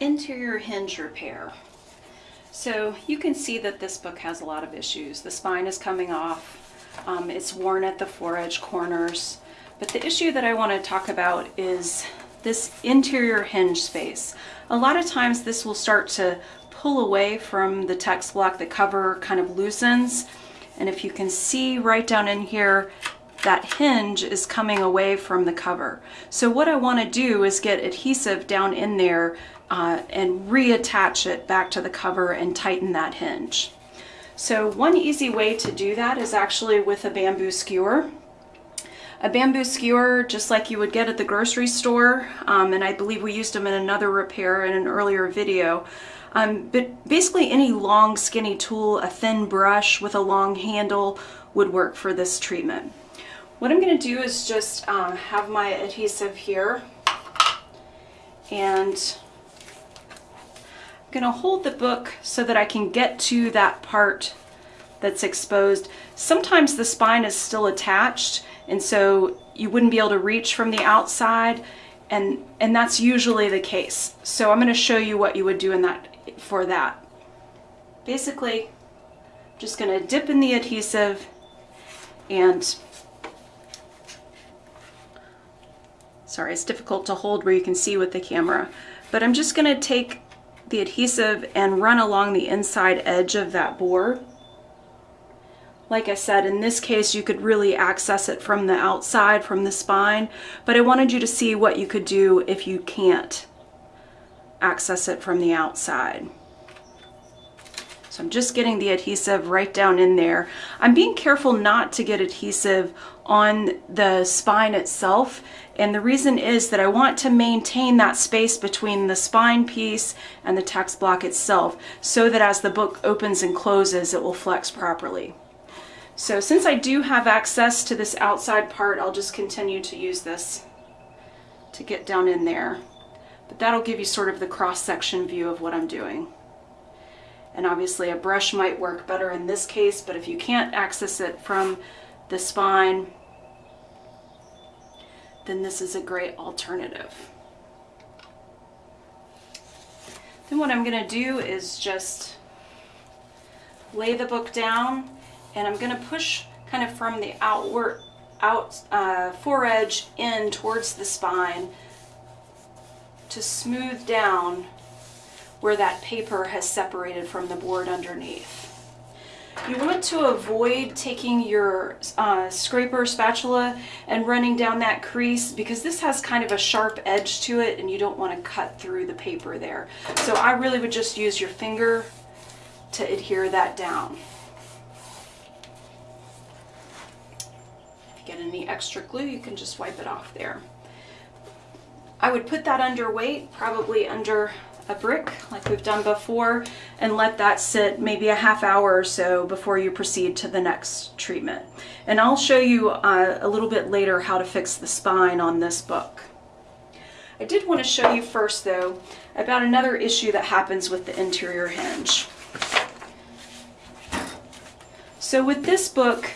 Interior hinge repair. So you can see that this book has a lot of issues. The spine is coming off, um, it's worn at the foredge corners. But the issue that I want to talk about is this interior hinge space. A lot of times this will start to pull away from the text block, the cover kind of loosens. And if you can see right down in here, that hinge is coming away from the cover. So what I want to do is get adhesive down in there uh, and reattach it back to the cover and tighten that hinge. So one easy way to do that is actually with a bamboo skewer. A bamboo skewer, just like you would get at the grocery store, um, and I believe we used them in another repair in an earlier video. Um, but basically any long skinny tool, a thin brush with a long handle would work for this treatment. What I'm going to do is just uh, have my adhesive here and I'm going to hold the book so that I can get to that part that's exposed. Sometimes the spine is still attached and so you wouldn't be able to reach from the outside and and that's usually the case. So I'm going to show you what you would do in that for that. Basically, just going to dip in the adhesive and sorry, it's difficult to hold where you can see with the camera, but I'm just going to take the adhesive and run along the inside edge of that bore. Like I said, in this case, you could really access it from the outside, from the spine, but I wanted you to see what you could do if you can't access it from the outside. I'm just getting the adhesive right down in there. I'm being careful not to get adhesive on the spine itself and the reason is that I want to maintain that space between the spine piece and the text block itself so that as the book opens and closes, it will flex properly. So since I do have access to this outside part, I'll just continue to use this to get down in there. But that'll give you sort of the cross-section view of what I'm doing. And obviously a brush might work better in this case, but if you can't access it from the spine, then this is a great alternative. Then what I'm going to do is just lay the book down and I'm going to push kind of from the outward out uh, foredge in towards the spine to smooth down where that paper has separated from the board underneath. You want to avoid taking your uh, scraper spatula and running down that crease because this has kind of a sharp edge to it and you don't want to cut through the paper there. So I really would just use your finger to adhere that down. If you get any extra glue, you can just wipe it off there. I would put that under weight, probably under a brick like we've done before and let that sit maybe a half hour or so before you proceed to the next treatment. And I'll show you uh, a little bit later how to fix the spine on this book. I did want to show you first though about another issue that happens with the interior hinge. So with this book,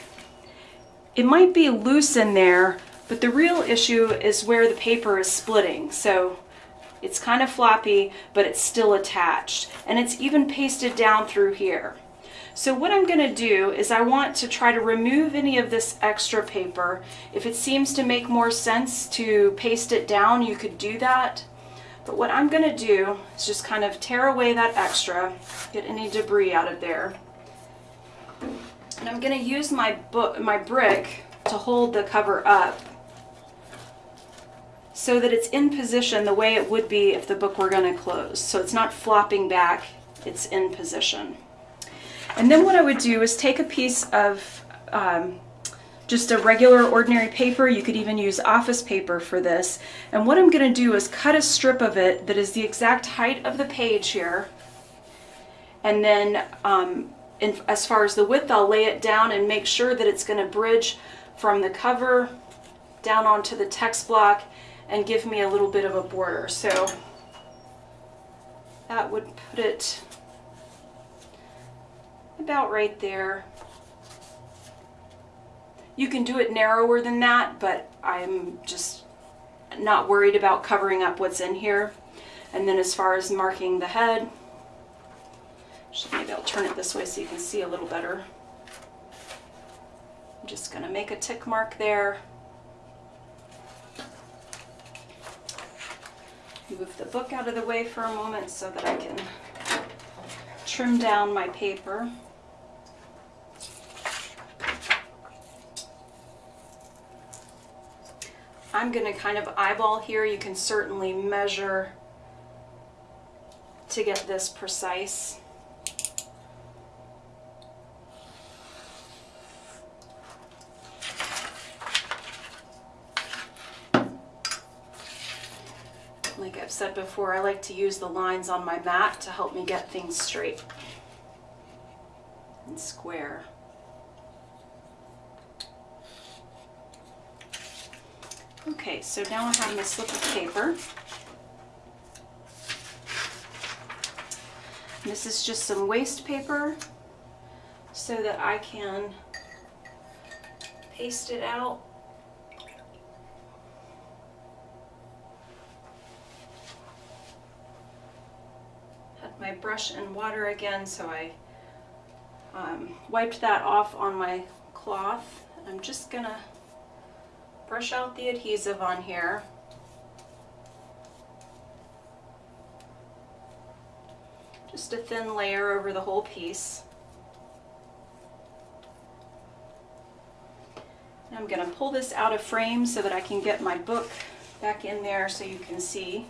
it might be loose in there, but the real issue is where the paper is splitting. So it's kind of floppy, but it's still attached. And it's even pasted down through here. So what I'm going to do is I want to try to remove any of this extra paper. If it seems to make more sense to paste it down, you could do that. But what I'm going to do is just kind of tear away that extra, get any debris out of there. And I'm going to use my, book, my brick to hold the cover up so that it's in position the way it would be if the book were going to close. So it's not flopping back, it's in position. And then what I would do is take a piece of um, just a regular ordinary paper. You could even use office paper for this. And what I'm going to do is cut a strip of it that is the exact height of the page here. And then um, in, as far as the width, I'll lay it down and make sure that it's going to bridge from the cover down onto the text block and give me a little bit of a border. So that would put it about right there. You can do it narrower than that, but I'm just not worried about covering up what's in here. And then as far as marking the head, maybe I'll turn it this way so you can see a little better. I'm just gonna make a tick mark there. Move the book out of the way for a moment so that I can trim down my paper. I'm going to kind of eyeball here. You can certainly measure to get this precise. Like I've said before, I like to use the lines on my mat to help me get things straight and square. Okay, so now I have my slip of paper. This is just some waste paper so that I can paste it out. My brush and water again, so I um, wiped that off on my cloth. I'm just gonna brush out the adhesive on here. Just a thin layer over the whole piece. And I'm to pull this out of frame so that I can get my book back in there so you can see.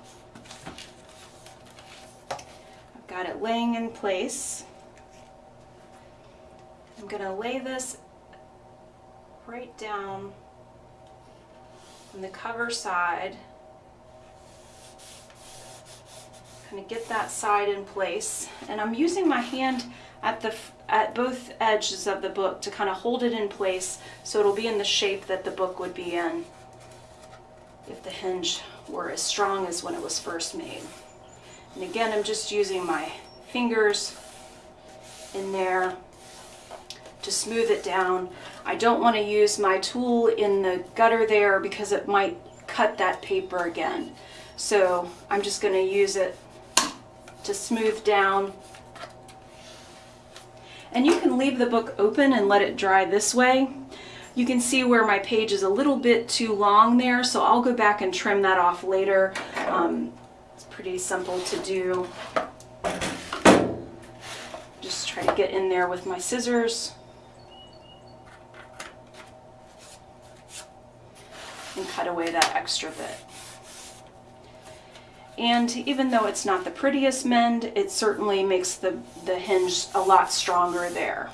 Got it laying in place. I'm going to lay this right down on the cover side. Kind of get that side in place. And I'm using my hand at the at both edges of the book to kind of hold it in place so it'll be in the shape that the book would be in if the hinge were as strong as when it was first made. And again, I'm just using my fingers in there to smooth it down. I don't want to use my tool in the gutter there because it might cut that paper again. So I'm just going to use it to smooth down. And you can leave the book open and let it dry this way. You can see where my page is a little bit too long there, so I'll go back and trim that off later. Um, pretty simple to do. Just try to get in there with my scissors. and cut away that extra bit. And even though it's not the prettiest mend, it certainly makes the, the hinge a lot stronger there.